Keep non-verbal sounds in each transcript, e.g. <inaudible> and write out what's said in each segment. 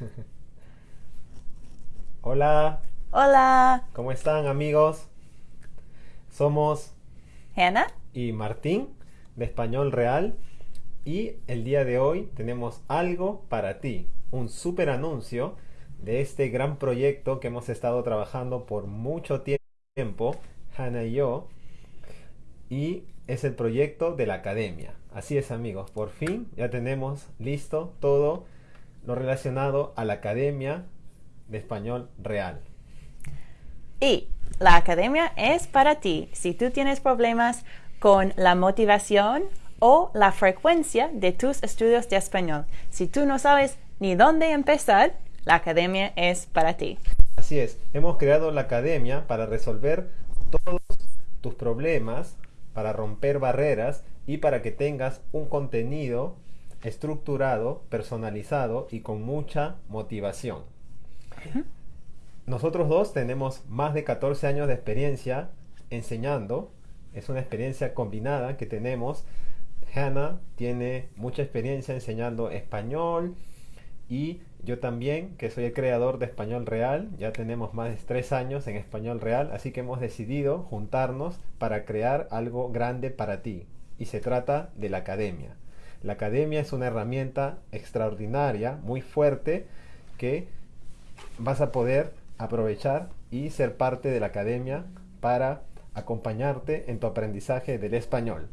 <laughs> Hola, Hola, ¿cómo están amigos? Somos Hannah. y Martín de Español Real y el día de hoy tenemos algo para ti, un super anuncio de este gran proyecto que hemos estado trabajando por mucho tiempo, Hannah y yo, y es el proyecto de la academia. Así es amigos, por fin ya tenemos listo todo lo relacionado a la academia de español real. Y la academia es para ti si tú tienes problemas con la motivación o la frecuencia de tus estudios de español. Si tú no sabes ni dónde empezar, la academia es para ti. Así es, hemos creado la academia para resolver todos tus problemas, para romper barreras y para que tengas un contenido estructurado, personalizado y con mucha motivación. Nosotros dos tenemos más de 14 años de experiencia enseñando. Es una experiencia combinada que tenemos. Hannah tiene mucha experiencia enseñando español y yo también, que soy el creador de Español Real. Ya tenemos más de tres años en Español Real, así que hemos decidido juntarnos para crear algo grande para ti. Y se trata de la academia. La academia es una herramienta extraordinaria, muy fuerte, que vas a poder aprovechar y ser parte de la academia para acompañarte en tu aprendizaje del español.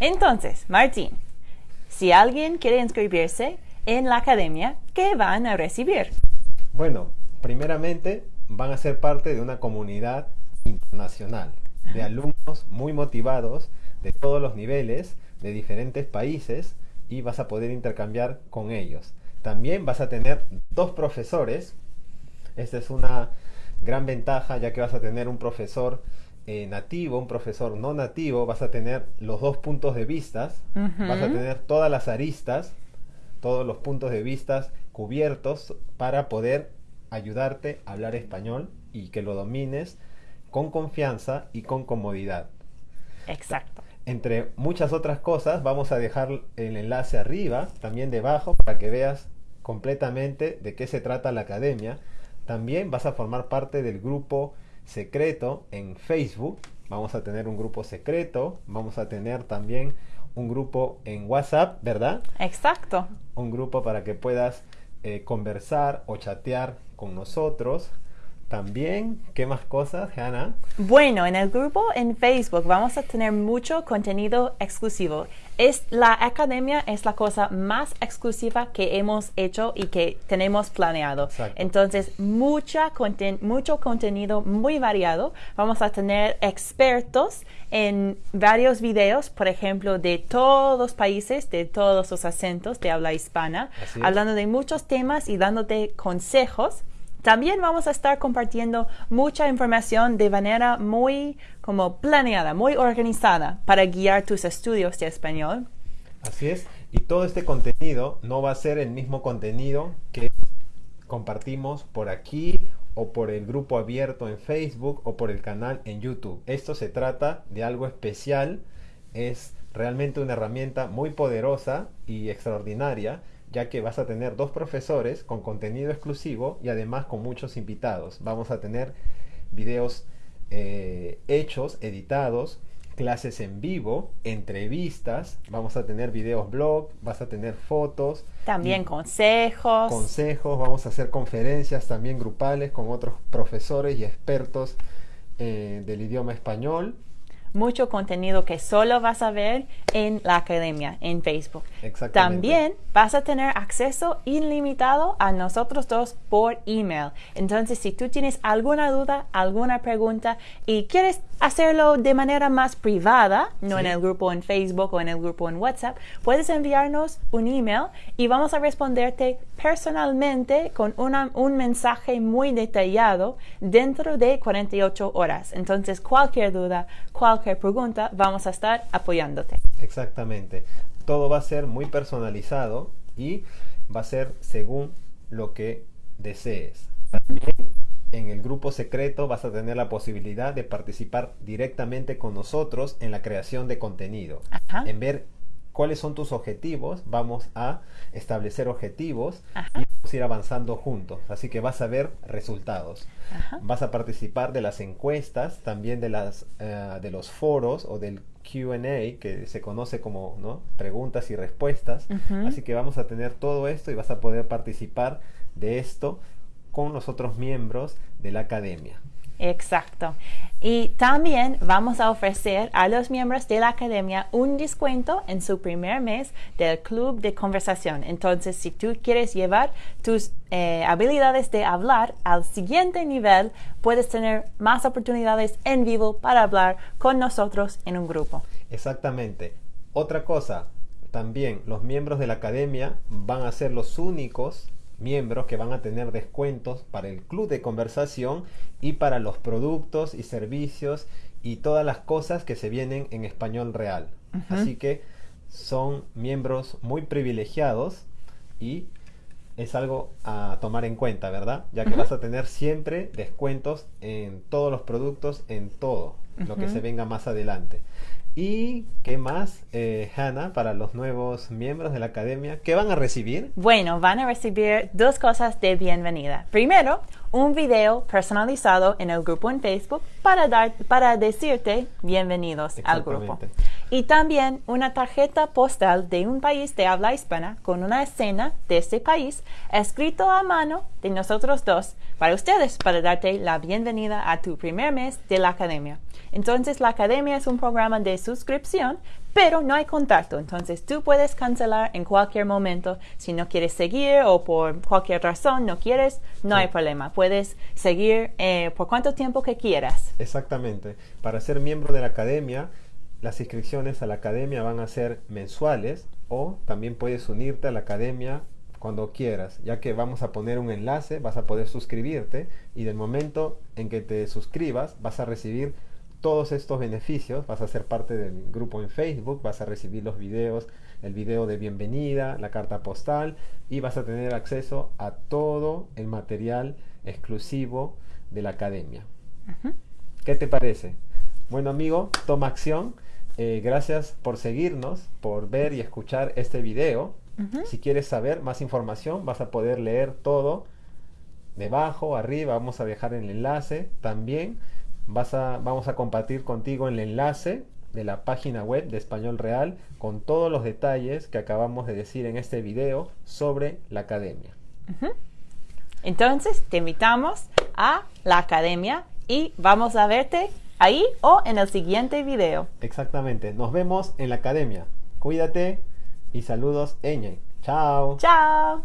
Entonces, Martín, si alguien quiere inscribirse en la academia, ¿qué van a recibir? Bueno, primeramente van a ser parte de una comunidad internacional de alumnos muy motivados de todos los niveles, de diferentes países y vas a poder intercambiar con ellos. También vas a tener dos profesores. Esta es una gran ventaja ya que vas a tener un profesor eh, nativo, un profesor no nativo, vas a tener los dos puntos de vista, vas a tener todas las aristas, todos los puntos de vista cubiertos para poder ayudarte a hablar español y que lo domines con confianza y con comodidad. Exacto. Entre muchas otras cosas, vamos a dejar el enlace arriba, también debajo, para que veas completamente de qué se trata la academia. También vas a formar parte del grupo secreto en Facebook. Vamos a tener un grupo secreto. Vamos a tener también un grupo en WhatsApp, ¿verdad? Exacto. Un grupo para que puedas eh, conversar o chatear con nosotros. También, ¿qué más cosas, Hannah? Bueno, en el grupo en Facebook vamos a tener mucho contenido exclusivo. Es, la academia es la cosa más exclusiva que hemos hecho y que tenemos planeado. Exacto. Entonces, mucha conten mucho contenido muy variado. Vamos a tener expertos en varios videos, por ejemplo, de todos los países, de todos los acentos de habla hispana, hablando de muchos temas y dándote consejos. También vamos a estar compartiendo mucha información de manera muy como planeada, muy organizada para guiar tus estudios de español. Así es. Y todo este contenido no va a ser el mismo contenido que compartimos por aquí o por el grupo abierto en Facebook o por el canal en YouTube. Esto se trata de algo especial. Es realmente una herramienta muy poderosa y extraordinaria ya que vas a tener dos profesores con contenido exclusivo y además con muchos invitados. Vamos a tener videos eh, hechos, editados, clases en vivo, entrevistas, vamos a tener videos blog, vas a tener fotos, También consejos. consejos, vamos a hacer conferencias también grupales con otros profesores y expertos eh, del idioma español. Mucho contenido que solo vas a ver en la academia, en Facebook. Exactamente. También vas a tener acceso ilimitado a nosotros dos por email. Entonces, si tú tienes alguna duda, alguna pregunta y quieres hacerlo de manera más privada, no Sí. en el grupo en Facebook o en el grupo en WhatsApp, puedes enviarnos un email y vamos a responderte personalmente con una- un mensaje muy detallado dentro de 48 horas. Entonces, cualquier duda, cualquier pregunta, vamos a estar apoyándote. Exactamente. Todo va a ser muy personalizado y va a ser según lo que desees. También en el grupo secreto vas a tener la posibilidad de participar directamente con nosotros en la creación de contenido. Ajá. En ver cuáles son tus objetivos, vamos a establecer objetivos Ajá. y vamos a ir avanzando juntos. Así que vas a ver resultados. Vas a participar de las encuestas, también de, las, eh, de los foros o del QA, que se conoce como ¿no? preguntas y respuestas. Así que vamos a tener todo esto y vas a poder participar de esto con los otros miembros de la academia. Exacto. Y también vamos a ofrecer a los miembros de la academia un descuento en su primer mes del club de conversación. Entonces, si tú quieres llevar tus eh, habilidades de hablar al siguiente nivel, puedes tener más oportunidades en vivo para hablar con nosotros en un grupo. Exactamente. Otra cosa, también los miembros de la academia van a ser los únicos miembros que van a tener descuentos para el club de conversación y para los productos y servicios y todas las cosas que se vienen en español real. Así que son miembros muy privilegiados y es algo a tomar en cuenta, ¿verdad? Ya que vas a tener siempre descuentos en todos los productos, en todo lo que se venga más adelante. ¿Y qué más, eh, Hannah, para los nuevos miembros de la academia? ¿Qué van a recibir? Bueno, van a recibir dos cosas de bienvenida. Primero, un video personalizado en el grupo en Facebook para, dar, para decirte bienvenidos al grupo. Y también una tarjeta postal de un país de habla hispana con una escena de ese país escrito a mano de nosotros dos para ustedes, para darte la bienvenida a tu primer mes de la academia. Entonces, la academia es un programa de suscripción, pero no hay contacto. Entonces, tú puedes cancelar en cualquier momento. Si no quieres seguir o por cualquier razón no quieres, no hay problema. Puedes seguir eh, por cuánto tiempo que quieras. Exactamente. Para ser miembro de la academia, las inscripciones a la academia van a ser mensuales o también puedes unirte a la academia cuando quieras, ya que vamos a poner un enlace, vas a poder suscribirte y del momento en que te suscribas vas a recibir todos estos beneficios, vas a ser parte del grupo en Facebook, vas a recibir los videos, el video de bienvenida, la carta postal y vas a tener acceso a todo el material exclusivo de la academia. ¿Qué te parece? Bueno amigo, toma acción. Eh, gracias por seguirnos, por ver y escuchar este video. Si quieres saber más información, vas a poder leer todo debajo, arriba, vamos a dejar el enlace también vas a, vamos a compartir contigo el enlace de la página web de Español Real con todos los detalles que acabamos de decir en este video sobre la academia. Entonces, te invitamos a la academia y vamos a verte ahí o en el siguiente video. Exactamente. Nos vemos en la academia. Cuídate y saludos, Eñe. Chao. Chao.